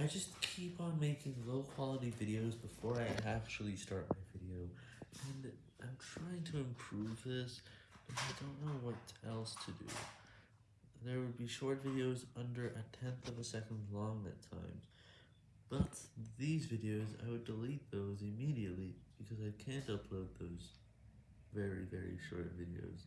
I just keep on making low quality videos before I actually start my video, and I'm trying to improve this, but I don't know what else to do. There would be short videos under a tenth of a second long at times, but these videos, I would delete those immediately, because I can't upload those very very short videos.